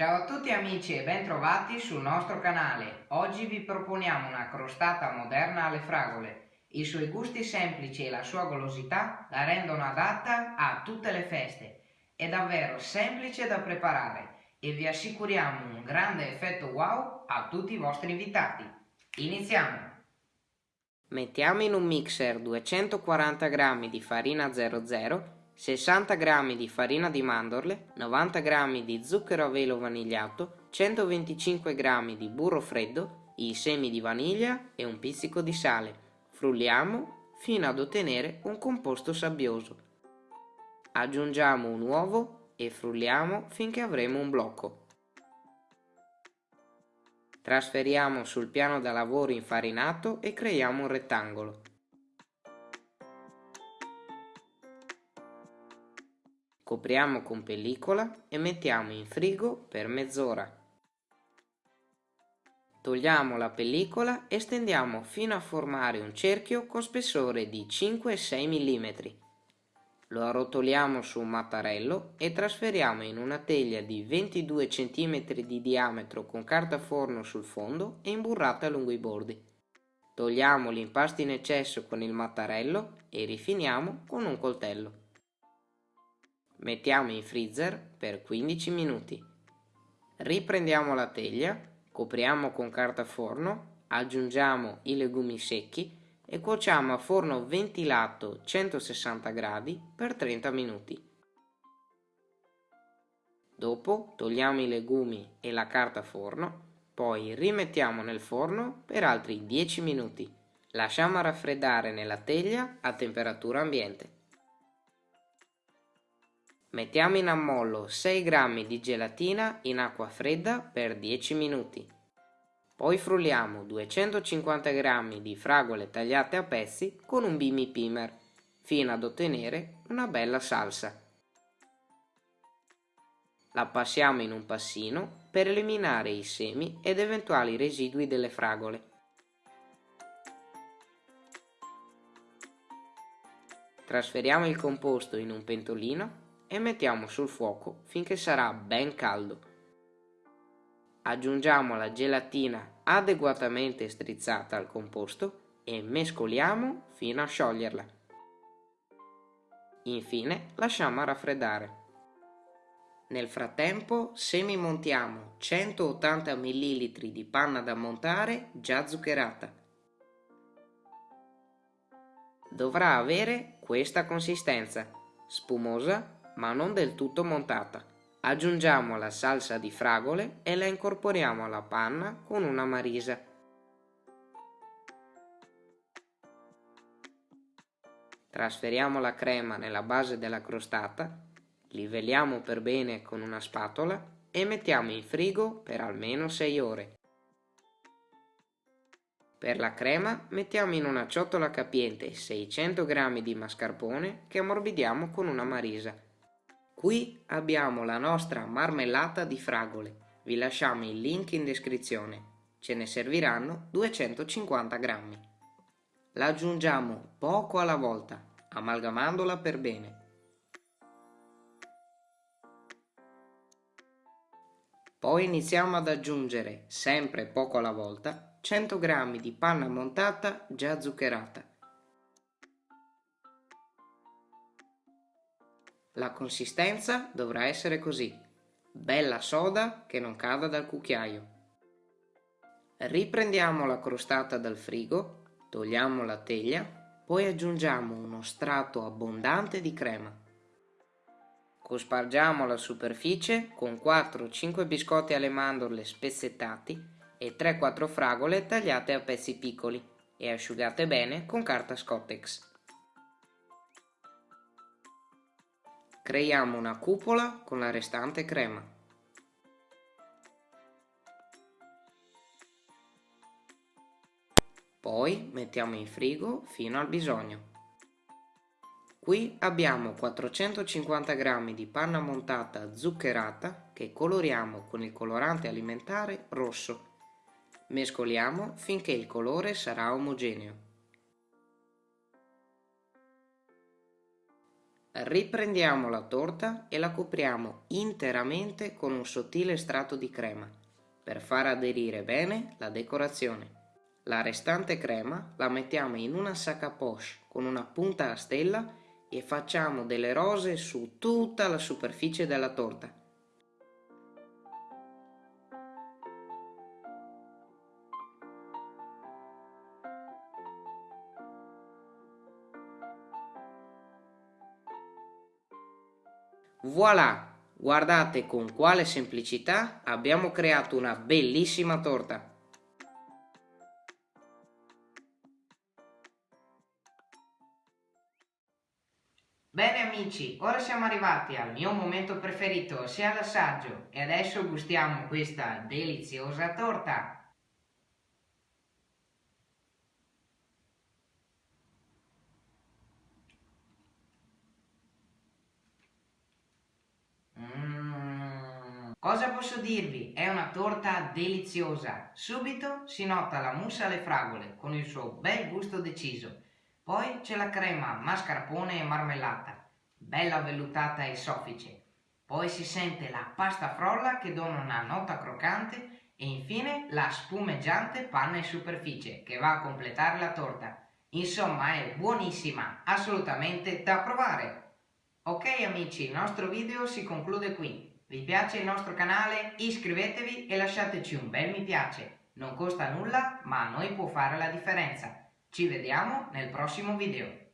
Ciao a tutti amici e bentrovati sul nostro canale. Oggi vi proponiamo una crostata moderna alle fragole. I suoi gusti semplici e la sua golosità la rendono adatta a tutte le feste. È davvero semplice da preparare e vi assicuriamo un grande effetto wow a tutti i vostri invitati. Iniziamo! Mettiamo in un mixer 240 g di farina 00, 60 g di farina di mandorle, 90 g di zucchero a velo vanigliato, 125 g di burro freddo, i semi di vaniglia e un pizzico di sale. Frulliamo fino ad ottenere un composto sabbioso. Aggiungiamo un uovo e frulliamo finché avremo un blocco. Trasferiamo sul piano da lavoro infarinato e creiamo un rettangolo. Copriamo con pellicola e mettiamo in frigo per mezz'ora. Togliamo la pellicola e stendiamo fino a formare un cerchio con spessore di 5-6 mm. Lo arrotoliamo su un mattarello e trasferiamo in una teglia di 22 cm di diametro con carta forno sul fondo e imburrata lungo i bordi. Togliamo l'impasto in eccesso con il mattarello e rifiniamo con un coltello. Mettiamo in freezer per 15 minuti. Riprendiamo la teglia, copriamo con carta forno, aggiungiamo i legumi secchi e cuociamo a forno ventilato 160 gradi per 30 minuti. Dopo togliamo i legumi e la carta forno, poi rimettiamo nel forno per altri 10 minuti. Lasciamo raffreddare nella teglia a temperatura ambiente. Mettiamo in ammollo 6 g di gelatina in acqua fredda per 10 minuti. Poi frulliamo 250 g di fragole tagliate a pezzi con un bimi pimer fino ad ottenere una bella salsa. La passiamo in un passino per eliminare i semi ed eventuali residui delle fragole. Trasferiamo il composto in un pentolino e mettiamo sul fuoco finché sarà ben caldo. Aggiungiamo la gelatina adeguatamente strizzata al composto e mescoliamo fino a scioglierla. Infine lasciamo raffreddare. Nel frattempo semimontiamo 180 ml di panna da montare già zuccherata. Dovrà avere questa consistenza, spumosa ma non del tutto montata. Aggiungiamo la salsa di fragole e la incorporiamo alla panna con una marisa. Trasferiamo la crema nella base della crostata, livelliamo per bene con una spatola e mettiamo in frigo per almeno 6 ore. Per la crema mettiamo in una ciotola capiente 600 g di mascarpone che ammorbidiamo con una marisa. Qui abbiamo la nostra marmellata di fragole. Vi lasciamo il link in descrizione. Ce ne serviranno 250 grammi. La aggiungiamo poco alla volta, amalgamandola per bene. Poi iniziamo ad aggiungere, sempre poco alla volta, 100 g di panna montata già zuccherata. La consistenza dovrà essere così, bella soda che non cada dal cucchiaio. Riprendiamo la crostata dal frigo, togliamo la teglia, poi aggiungiamo uno strato abbondante di crema. Cospargiamo la superficie con 4-5 biscotti alle mandorle spezzettati e 3-4 fragole tagliate a pezzi piccoli e asciugate bene con carta Scottex. Creiamo una cupola con la restante crema. Poi mettiamo in frigo fino al bisogno. Qui abbiamo 450 g di panna montata zuccherata che coloriamo con il colorante alimentare rosso. Mescoliamo finché il colore sarà omogeneo. Riprendiamo la torta e la copriamo interamente con un sottile strato di crema per far aderire bene la decorazione. La restante crema la mettiamo in una sacca poche con una punta a stella e facciamo delle rose su tutta la superficie della torta. Voilà! Guardate con quale semplicità abbiamo creato una bellissima torta. Bene amici, ora siamo arrivati al mio momento preferito, ossia l'assaggio, e adesso gustiamo questa deliziosa torta. Cosa posso dirvi? È una torta deliziosa. Subito si nota la mousse alle fragole con il suo bel gusto deciso. Poi c'è la crema mascarpone e marmellata, bella vellutata e soffice. Poi si sente la pasta frolla che dona una nota croccante e infine la spumeggiante panna in superficie che va a completare la torta. Insomma è buonissima, assolutamente da provare. Ok amici, il nostro video si conclude qui. Vi piace il nostro canale? Iscrivetevi e lasciateci un bel mi piace. Non costa nulla, ma a noi può fare la differenza. Ci vediamo nel prossimo video.